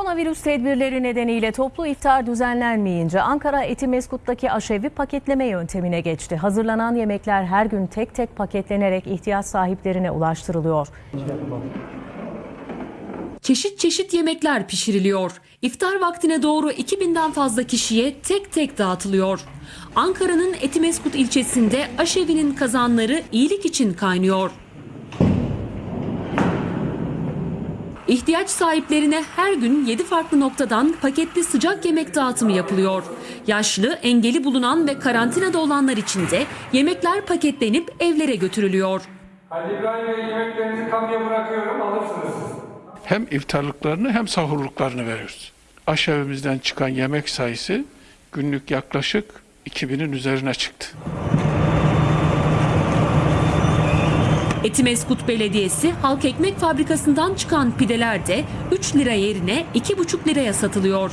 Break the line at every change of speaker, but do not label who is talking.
Koronavirüs tedbirleri nedeniyle toplu iftar düzenlenmeyince Ankara Etimeskut'taki aşevi paketleme yöntemine geçti. Hazırlanan yemekler her gün tek tek paketlenerek ihtiyaç sahiplerine ulaştırılıyor.
Çeşit çeşit yemekler pişiriliyor. İftar vaktine doğru 2000'den fazla kişiye tek tek dağıtılıyor. Ankara'nın Etimeskut ilçesinde aşevinin kazanları iyilik için kaynıyor. İhtiyaç sahiplerine her gün 7 farklı noktadan paketli sıcak yemek dağıtımı yapılıyor. Yaşlı, engeli bulunan ve karantinada olanlar için de yemekler paketlenip evlere götürülüyor.
Halil İbrahim Bey yemeklerinizi kamuya bırakıyorum alırsınız
hem iftarlıklarını hem sahurluklarını veriyoruz. Aşevimizden çıkan yemek sayısı günlük yaklaşık 2000'in üzerine çıktı.
Etimeskut Belediyesi halk ekmek fabrikasından çıkan pideler de 3 lira yerine 2,5 liraya satılıyor.